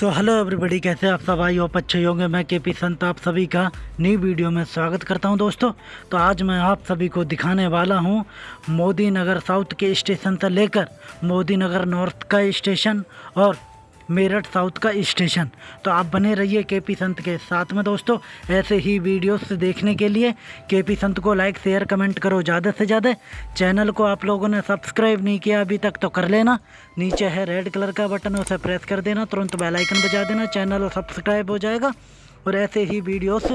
So hello everybody कैसे आप सब? आई होप अच्छे होंगे। मैं के पी संत, आप सभी का नई वीडियो में स्वागत करता हूँ दोस्तों। तो आज मैं आप सभी को दिखाने वाला हूँ मोदी नगर साउथ के स्टेशन से लेकर मोदी नगर नॉर्थ का स्टेशन और मेरठ साउथ का स्टेशन। तो आप बने रहिए के पी संत के साथ में दोस्तों, ऐसे ही वीडियोस देखने के लिए के पी संत को लाइक शेयर कमेंट करो ज़्यादा से ज़्यादा। चैनल को आप लोगों ने सब्सक्राइब नहीं किया अभी तक तो कर लेना। नीचे है रेड कलर का बटन उसे प्रेस कर देना, तुरंत बेलाइकन बजा देना चैनल सब्सक्राइब हो जाएगा। और ऐसे ही वीडियोस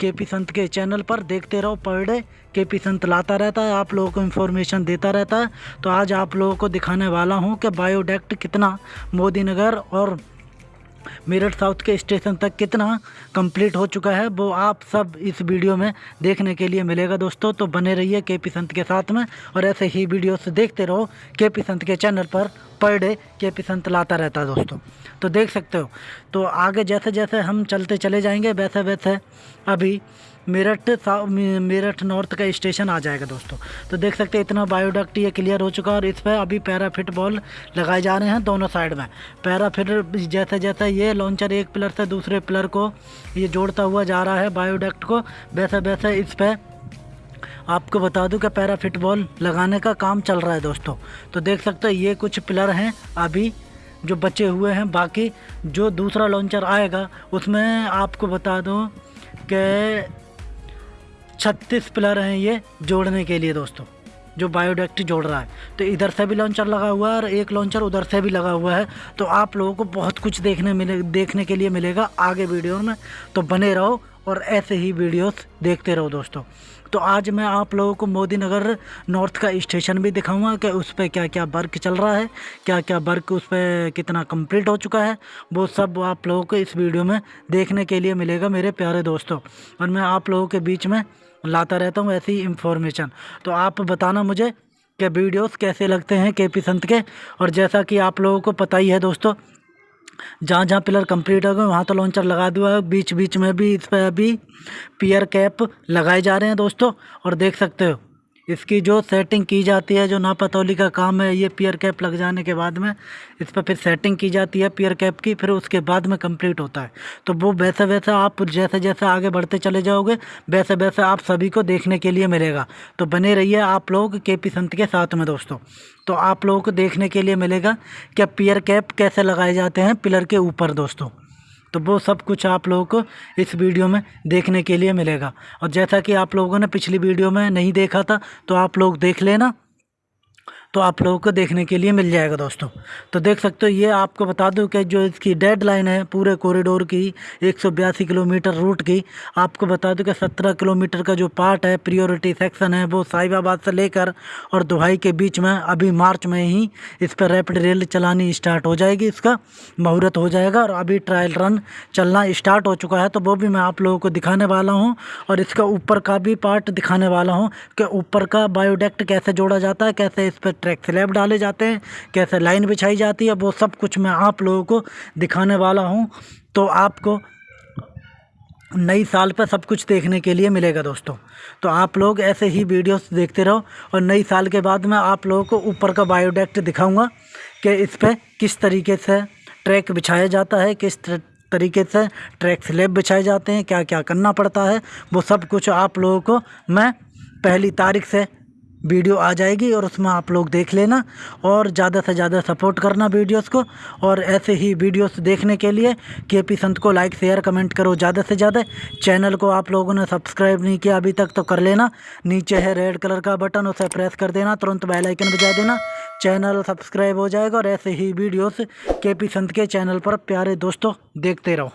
के पी संत के चैनल पर देखते रहो। पर डे के पी संत लाता रहता है, आप लोगों को इन्फॉर्मेशन देता रहता है। तो आज आप लोगों को दिखाने वाला हूँ कि बायोडेक्ट कितना मोदी नगर और मेरठ साउथ के स्टेशन तक कितना कंप्लीट हो चुका है, वो आप सब इस वीडियो में देखने के लिए मिलेगा दोस्तों। तो बने रहिए के पी संत के साथ में और ऐसे ही वीडियोस देखते रहो के पी संत के चैनल पर पर डे के पी संत लाता रहता है दोस्तों। तो देख सकते हो। तो आगे जैसे जैसे हम चलते चले जाएँगे वैसे वैसे अभी मेरठ मेरठ नॉर्थ का स्टेशन आ जाएगा दोस्तों। तो देख सकते हैं, इतना बायोडक्ट ये क्लियर हो चुका है और इस पर अभी पैराफिट बॉल लगाए जा रहे हैं दोनों साइड में। पैराफिट जैसे जैसे ये लॉन्चर एक पिलर से दूसरे पिलर को ये जोड़ता हुआ जा रहा है बायोडक्ट को। वैसे वैसे इस पर आपको बता दूँ कि पैरा फिटबॉल लगाने का काम चल रहा है दोस्तों। तो देख सकते हो, ये कुछ पिलर हैं अभी जो बचे हुए हैं। बाकी जो दूसरा लॉन्चर आएगा, उसमें आपको बता दूँ कि छत्तीस पिलर हैं ये जोड़ने के लिए दोस्तों, जो बायोडेक्ट जोड़ रहा है। तो इधर से भी लॉन्चर लगा हुआ है और एक लॉन्चर उधर से भी लगा हुआ है। तो आप लोगों को बहुत कुछ देखने मिले, देखने के लिए मिलेगा आगे वीडियो में। तो बने रहो और ऐसे ही वीडियोस देखते रहो दोस्तों। तो आज मैं आप लोगों को मोदी नगर नॉर्थ का स्टेशन भी दिखाऊँगा कि उस पर क्या क्या वर्क चल रहा है क्या क्या वर्क उस पर कितना कंप्लीट हो चुका है। वो सब आप लोगों को इस वीडियो में देखने के लिए मिलेगा मेरे प्यारे दोस्तों। और मैं आप लोगों के बीच में लाता रहता हूँ ऐसी इन्फॉर्मेशन तो आप बताना मुझे कि वीडियोस कैसे लगते हैं के पी संत के? और जैसा कि आप लोगों को पता ही है दोस्तों जहाँ जहाँ पिलर कंप्लीट हो गए, वहाँ तो लॉन्चर लगा दिया है। बीच बीच में भी इस पर अभी पियर कैप लगाए जा रहे हैं दोस्तों, और देख सकते हो। इसकी जो सेटिंग की जाती है, जो नापतौली का काम है, ये पियर कैप लग जाने के बाद में, इस पर फिर सेटिंग की जाती है पियर कैप की, फिर उसके बाद में कंप्लीट होता है। तो वो वैसे वैसे आप जैसे जैसे आगे बढ़ते चले जाओगे वैसे वैसे आप सभी को देखने के लिए मिलेगा। तो बने रहिए आप लोग के पी संत के साथ में दोस्तों। तो आप लोगों को देखने के लिए मिलेगा क्या पियर कैप कैसे लगाए जाते हैं पिलर के ऊपर दोस्तों। तो वो सब कुछ आप लोगों को इस वीडियो में देखने के लिए मिलेगा। और जैसा कि आप लोगों ने पिछली वीडियो में नहीं देखा था तो आप लोग देख लेना। तो आप लोगों को देखने के लिए मिल जाएगा दोस्तों। तो देख सकते हो, ये आपको बता दूँ कि जो इसकी डेड लाइन है, पूरे कॉरिडोर की एक सौ बयासी किलोमीटर रूट की, आपको बता दूँ कि 17 किलोमीटर का जो पार्ट है प्रियोरिटी सेक्शन है, वो साहिबाबाद से लेकर और दुहाई के बीच में अभी मार्च में ही इस पर रैपिड रेल चलानी स्टार्ट हो जाएगी, इसका मुहूर्त हो जाएगा और अभी ट्रायल रन चलना स्टार्ट हो चुका है। तो वो भी मैं आप लोगों को दिखाने वाला हूँ और इसका ऊपर का भी पार्ट दिखाने वाला हूँ कि ऊपर का बायोडेक्ट कैसे जोड़ा जाता है, कैसे इस पर ट्रैक स्लैब डाले जाते हैं, कैसे लाइन बिछाई जाती है, वो सब कुछ मैं आप लोगों को दिखाने वाला हूँ। तो आपको नई साल पर सब कुछ देखने के लिए मिलेगा दोस्तों। तो आप लोग ऐसे ही वीडियोस देखते रहो और नई साल के बाद मैं आप लोगों को ऊपर का बायोडेक्ट दिखाऊँगा कि इस पर किस तरीके से ट्रैक बिछाया जाता है, किस तरीके से ट्रैक स्लेब बिछाए जाते हैं क्या क्या करना पड़ता है, वो सब कुछ आप लोगों को मैं पहली तारीख से वीडियो आ जाएगी और उसमें आप लोग देख लेना और ज़्यादा से ज़्यादा सपोर्ट करना वीडियोस को और ऐसे ही वीडियोस देखने के लिए के पी संत को लाइक शेयर कमेंट करो ज़्यादा से ज़्यादा। चैनल को आप लोगों ने सब्सक्राइब नहीं किया अभी तक तो कर लेना। नीचे है रेड कलर का बटन उसे प्रेस कर देना, तुरंत बेल आइकन बजा देना। चैनल सब्सक्राइब हो जाएगा और ऐसे ही वीडियोस के पी संत के चैनल पर प्यारे दोस्तों देखते रहो।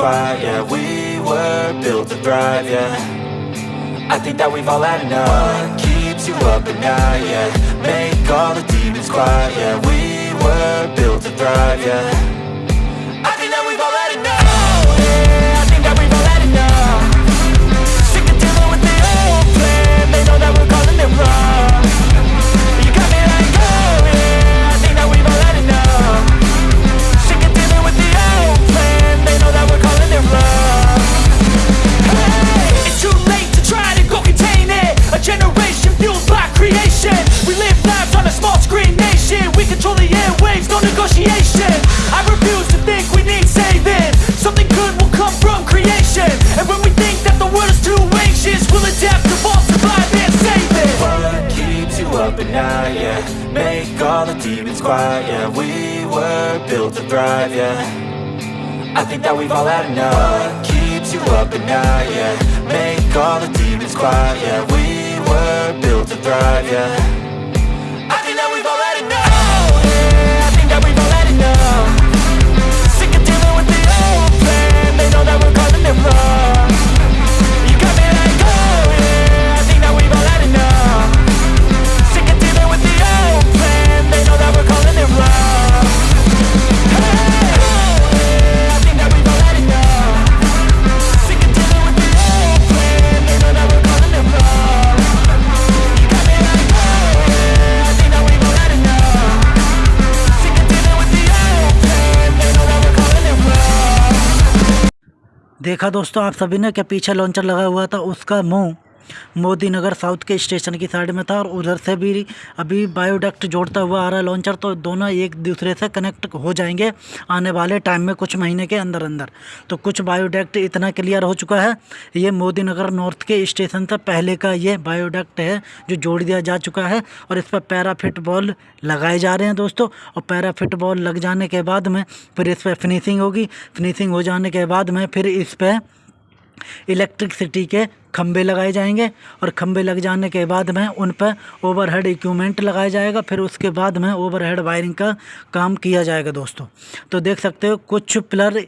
Quiet, yeah We were built to thrive, yeah. I think that we've all had enough. What keeps you up at night, yeah? Make all the demons quiet, yeah. We were built to thrive, yeah Make all the demons quiet, yeah We were built to thrive, yeah. I think that we've all had enough. What keeps you up at night, yeah. Make all the demons quiet, yeah. We were built to thrive, yeah दोस्तों आप सभी ने क्या पीछे launcher लगा हुआ था? उसका मुँह। मोदी नगर साउथ के स्टेशन की साइड में था और उधर से भी अभी बायोडक्ट जोड़ता हुआ आ रहा है लॉन्चर तो दोनों एक दूसरे से कनेक्ट हो जाएँगे आने वाले टाइम में कुछ महीने के अंदर अंदर। तो कुछ बायोडक्ट इतना क्लियर हो चुका है, ये मोदी नगर नॉर्थ के स्टेशन से पहले का ये बायोडक्ट है जो जोड़ दिया जा चुका है और इस पर पैराफिट बॉल लगाए जा रहे हैं दोस्तों। और पैराफिट बॉल लग जाने के बाद में फिर इस पर फिनिशिंग होगी। फिनिशिंग हो जाने के बाद में फिर इस पर इलेक्ट्रिसिटी के खंभे लगाए जाएँगे और खंभे लग जाने के बाद में उन पर ओवरहेड इक्विपमेंट लगाया जाएगा। फिर उसके बाद में ओवरहेड वायरिंग का काम किया जाएगा दोस्तों। तो देख सकते हो कुछ पिलर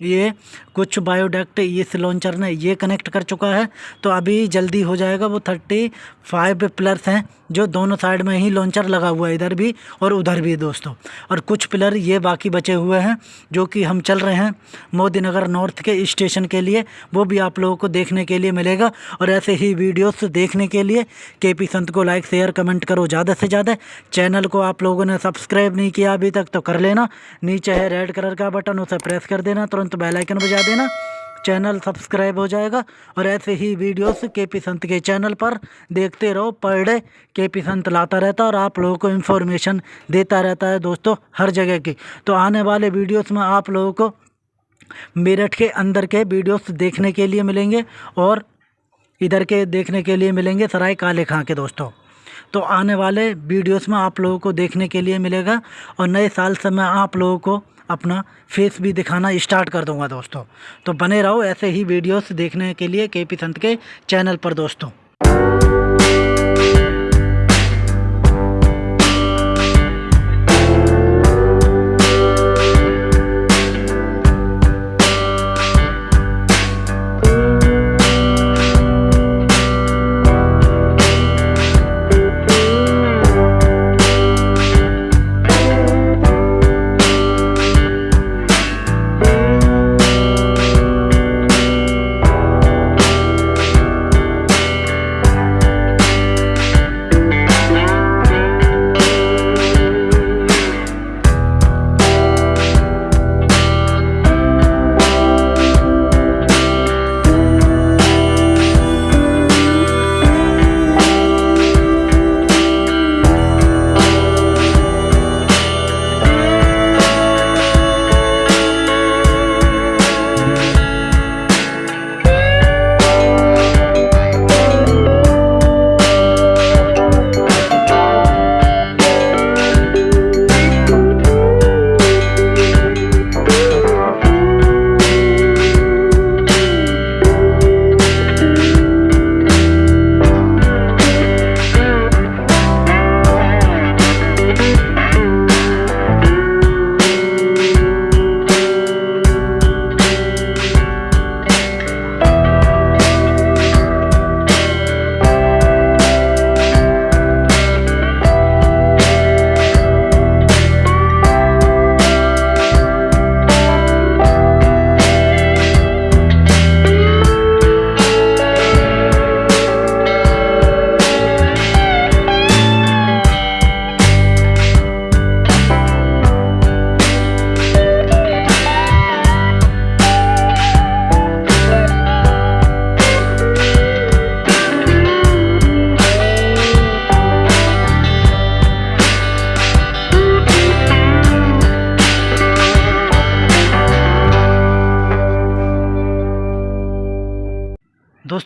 ये कुछ बायोडक्ट इस लॉन्चर ने ये कनेक्ट कर चुका है। तो अभी जल्दी हो जाएगा वो थर्टी फाइव पिलर्स हैं, जो दोनों साइड में ही लॉन्चर लगा हुआ है, इधर भी और उधर भी दोस्तों। और कुछ पिलर ये बाकी बचे हुए हैं, जो कि हम चल रहे हैं मोदी नगर नॉर्थ के स्टेशन के लिए। वो भी आप लोगों को देखने के लिए मिलेगा। और ऐसे ही वीडियोस देखने के लिए के पी संत को लाइक शेयर कमेंट करो ज़्यादा से ज़्यादा। चैनल को आप लोगों ने सब्सक्राइब नहीं किया अभी तक तो कर लेना। नीचे है रेड कलर का बटन उसे प्रेस कर देना। तुरंत बेल आइकन बजा देना। चैनल सब्सक्राइब हो जाएगा और ऐसे ही वीडियोस के पी संत के चैनल पर देखते रहो। पर डे के पी संत लाता रहता है और आप लोगों को इन्फॉर्मेशन देता रहता है दोस्तों हर जगह की। तो आने वाले वीडियोस में आप लोगों को मेरठ के अंदर के वीडियोस देखने के लिए मिलेंगे और इधर के देखने के लिए मिलेंगे सराय काले खां के दोस्तों। तो आने वाले वीडियोस में आप लोगों को देखने के लिए मिलेगा और नए साल से मैं आप लोगों को अपना फेस भी दिखाना स्टार्ट कर दूँगा दोस्तों। तो बने रहो ऐसे ही वीडियोस देखने के लिए के पी संत के चैनल पर दोस्तों।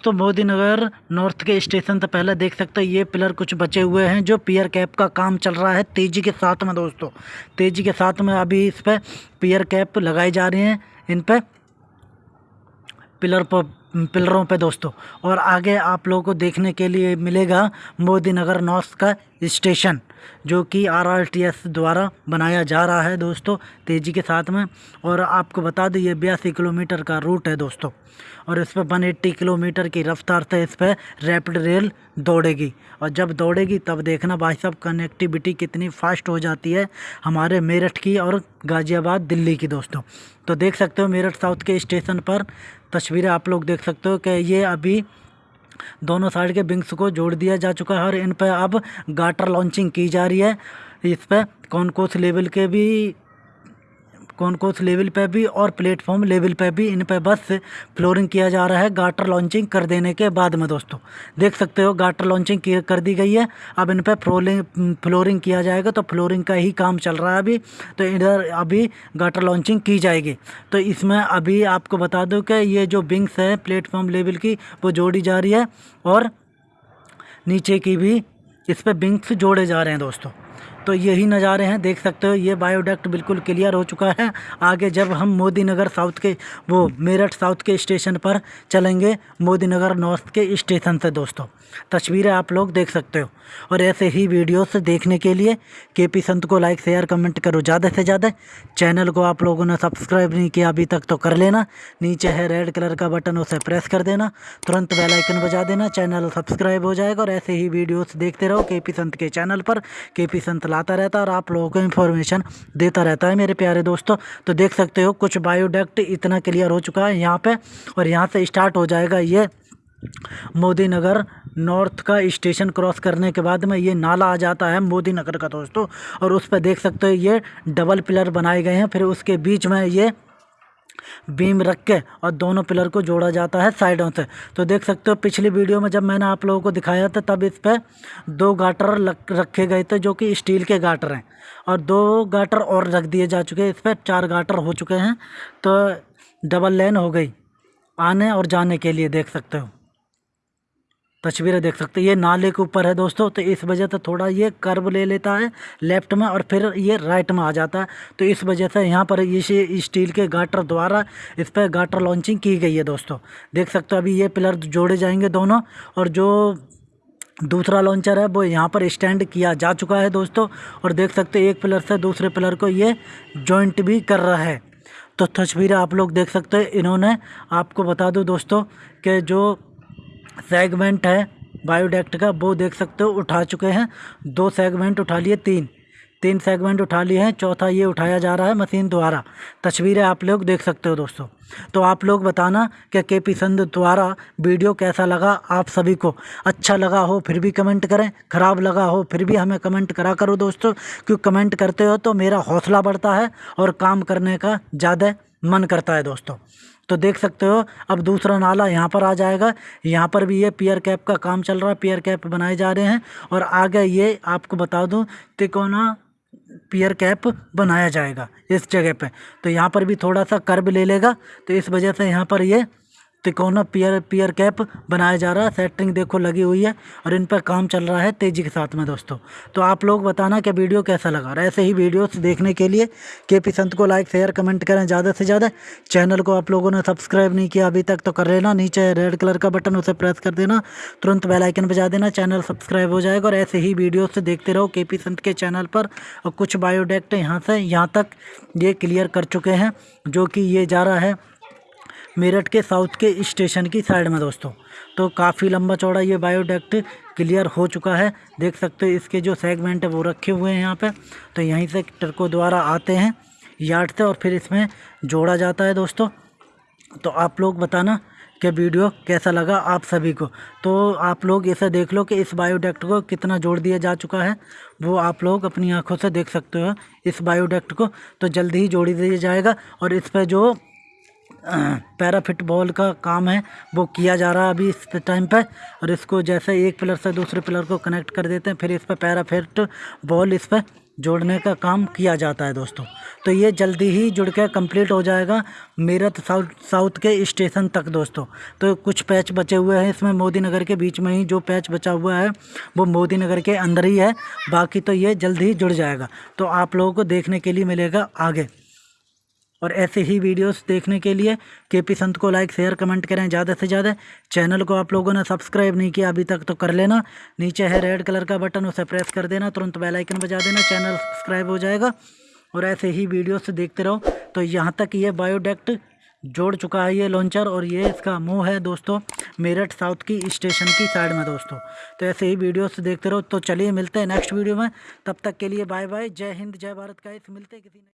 दोस्तों, मोदी नगर नॉर्थ के स्टेशन से पहले देख सकते हो, ये पिलर कुछ बचे हुए हैं जो पियर कैप का काम चल रहा है तेज़ी के साथ में दोस्तों। तेज़ी के साथ में अभी इस पर पियर कैप लगाई जा रही हैं, इन पर पिलर पर, पिलरों पे दोस्तों। और आगे आप लोगों को देखने के लिए मिलेगा मोदी नगर नॉर्थ का स्टेशन। जो कि आरआरटीएस द्वारा बनाया जा रहा है दोस्तों, तेज़ी के साथ में। और आपको बता दें, ये बयासी किलोमीटर का रूट है दोस्तों। और इस पर वन किलोमीटर की रफ्तार से इस पर रैपिड रेल दौड़ेगी। और जब दौड़ेगी, तब देखना भाई साहब कनेक्टिविटी कितनी फास्ट हो जाती है हमारे मेरठ की और गाज़ियाबाद, दिल्ली की दोस्तों। तो देख सकते हो, मेरठ साउथ के स्टेशन पर तस्वीरें आप लोग देख सकते हो कि ये अभी दोनों साइड के विंग्स को जोड़ दिया जा चुका है और इन पर अब गाटर लॉन्चिंग की जा रही है। इस पर कौन कौन से लेवल के भी कौन कौन से लेवल पे भी और प्लेटफॉर्म लेवल पे भी इन पे बस फ्लोरिंग किया जा रहा है गाटर लॉन्चिंग कर देने के बाद में दोस्तों। देख सकते हो गाटर लॉन्चिंग कर दी गई है। अब इन पर फ्लोरिंग फ्लोरिंग किया जाएगा तो फ्लोरिंग का ही काम चल रहा है अभी। तो इधर अभी गाटर लॉन्चिंग की जाएगी। तो इसमें अभी आपको बता दूँ कि ये जो बिंग्स है प्लेटफॉर्म लेवल की, वो जोड़ी जा रही है और नीचे की भी इस पर बिंग्स जोड़े जा रहे हैं दोस्तों। तो यही नज़ारे हैं, देख सकते हो, ये बायोडक्ट बिल्कुल क्लियर हो चुका है। आगे जब हम मोदी नगर साउथ के, वो मेरठ साउथ के स्टेशन पर चलेंगे मोदी नगर नॉर्थ के स्टेशन से दोस्तों। तस्वीरें आप लोग देख सकते हो। और ऐसे ही वीडियोस देखने के लिए के पी संत को लाइक शेयर कमेंट करो ज़्यादा से ज़्यादा। चैनल को आप लोगों ने सब्सक्राइब नहीं किया, अभी तक तो कर लेना। नीचे है रेड कलर का बटन उसे प्रेस कर देना। तुरंत बेल आइकन बजा देना चैनल सब्सक्राइब हो जाएगा। और ऐसे ही वीडियोस देखते रहो के पी संत के चैनल पर। के पी संत लाता रहता और आप लोगों को इन्फॉर्मेशन देता रहता है, मेरे प्यारे दोस्तों। तो देख सकते हो, कुछ बायोडक्ट इतना क्लियर हो चुका है यहाँ पे और यहाँ से स्टार्ट हो जाएगा ये मोदी नगर नॉर्थ का स्टेशन क्रॉस करने के बाद में ये नाला आ जाता है मोदी नगर का दोस्तों। और उस पर देख सकते हो, ये डबल पिलर बनाए गए हैं, फिर उसके बीच में ये बीम रख के और दोनों पिलर को जोड़ा जाता है साइडों से। तो देख सकते हो, पिछली वीडियो में जब मैंने आप लोगों को दिखाया था, तब इस पर दो गाटर रखे गए थे जो कि स्टील के गाटर हैं। और दो गाटर और रख दिए जा चुके हैं, इस पर चार गाटर हो चुके हैं। तो डबल लेन हो गई, आने और जाने के लिए देख सकते हो। तस्वीरें देख सकते हैं। ये नाले के ऊपर है दोस्तों तो इस वजह से थोड़ा ये कर्व ले लेता है लेफ़्ट में और फिर ये राइट में आ जाता है। तो इस वजह से यहाँ पर ये स्टील के गाटर द्वारा इस पर गाटर लॉन्चिंग की गई है दोस्तों। देख सकते हो, अभी ये पिलर जोड़े जाएँगे दोनों और जो दूसरा लॉन्चर है, वो यहाँ पर स्टैंड किया जा चुका है दोस्तों और देख सकते एक पिलर से दूसरे पिलर को ये जॉइंट भी कर रहा है। तो तस्वीरें आप लोग देख सकते हैं, इन्होंने आपको बता दूँ दोस्तों कि जो सेगमेंट है, बायोडेक्ट का, वो देख सकते हो, उठा चुके हैं। दो सेगमेंट उठा लिए, तीन। तीन सेगमेंट उठा लिए हैं, चौथा ये उठाया जा रहा है मशीन द्वारा। तस्वीरें आप लोग देख सकते हो दोस्तों। तो आप लोग बताना कि के पी संध द्वारा वीडियो कैसा लगा आप सभी को। अच्छा लगा हो फिर भी कमेंट करें, ख़राब लगा हो फिर भी हमें कमेंट करा करो दोस्तों क्योंकि कमेंट करते हो तो मेरा हौसला बढ़ता है और काम करने का ज़्यादा मन करता है दोस्तों। तो देख सकते हो, अब दूसरा नाला यहाँ पर आ जाएगा। यहाँ पर भी ये पियर कैप का काम चल रहा है पियर कैप बनाए जा रहे हैं। और आगे ये आपको बता दूँ तिकोना पियर कैप बनाया जाएगा, इस जगह पे। तो यहाँ पर भी थोड़ा सा कर्ब ले लेगा तो इस वजह से यहाँ पर ये तिकोना पियर पियर कैप बनाया जा रहा है। सेटिंग देखो लगी हुई है और इन पर काम चल रहा है तेज़ी के साथ में दोस्तों। तो आप लोग बताना कि वीडियो कैसा लगा और ऐसे ही वीडियोस देखने के लिए के पी संत को लाइक शेयर कमेंट करें ज़्यादा से ज़्यादा। चैनल को आप लोगों ने सब्सक्राइब नहीं किया अभी तक तो कर लेना। नीचे रेड कलर का बटन उसे प्रेस कर देना। तुरंत बेलाइकन बजा देना। चैनल सब्सक्राइब हो जाएगा और ऐसे ही वीडियो से देखते रहो के पी संत के चैनल पर। और कुछ बायोडेक्ट यहाँ से यहाँ तक ये क्लियर कर चुके हैं, जो कि ये जा रहा है। मेरठ के साउथ के स्टेशन की साइड में दोस्तों। तो काफ़ी लंबा चौड़ा ये बायोडक्ट क्लियर हो चुका है। देख सकते हो इसके जो सेगमेंट है वो रखे हुए हैं यहाँ पे। तो यहीं से ट्रकों द्वारा आते हैं यार्ड से और फिर इसमें जोड़ा जाता है दोस्तों। तो आप लोग बताना कि वीडियो कैसा लगा आप सभी को। तो आप लोग ऐसा देख लो कि इस बायोडक्ट को कितना जोड़ दिया जा चुका है। वो आप लोग अपनी आँखों से देख सकते हो इस बायोडक्ट को। तो जल्दी ही जोड़ी दिया जाएगा और इस पर जो पैरा फिटबॉल का काम है, वो किया जा रहा है अभी इस टाइम पे, और इसको जैसे एक पिलर से दूसरे पिलर को कनेक्ट कर देते हैं, फिर इस पर पैरा फिट बॉल इस पर जोड़ने का काम किया जाता है दोस्तों। तो ये जल्दी ही जुड़ के कंप्लीट हो जाएगा मेरठ साउथ साउथ के स्टेशन तक दोस्तों। तो कुछ पैच बचे हुए हैं इसमें, मोदी नगर के बीच में ही जो पैच बचा हुआ है, वो मोदी नगर के अंदर ही है, बाकी तो ये जल्द ही जुड़ जाएगा। तो आप लोगों को देखने के लिए मिलेगा आगे। और ऐसे ही वीडियोस देखने के लिए के पी संत को लाइक शेयर कमेंट करें ज़्यादा से ज़्यादा। चैनल को आप लोगों ने सब्सक्राइब नहीं किया, अभी तक तो कर लेना। नीचे है रेड कलर का बटन उसे प्रेस कर देना। तुरंत बेल आइकन बजा देना चैनल सब्सक्राइब हो जाएगा। और ऐसे ही वीडियोस देखते रहो। तो यहाँ तक ये बायोडेक्ट जोड़ चुका है ये लॉन्चर और ये इसका मुँह है दोस्तों, मेरठ साउथ की स्टेशन की साइड में दोस्तों। तो ऐसे ही वीडियोस देखते रहो। तो चलिए मिलते हैं नेक्स्ट वीडियो में। तब तक के लिए बाय बाय जय हिंद, जय भारत का इस मिलते किसी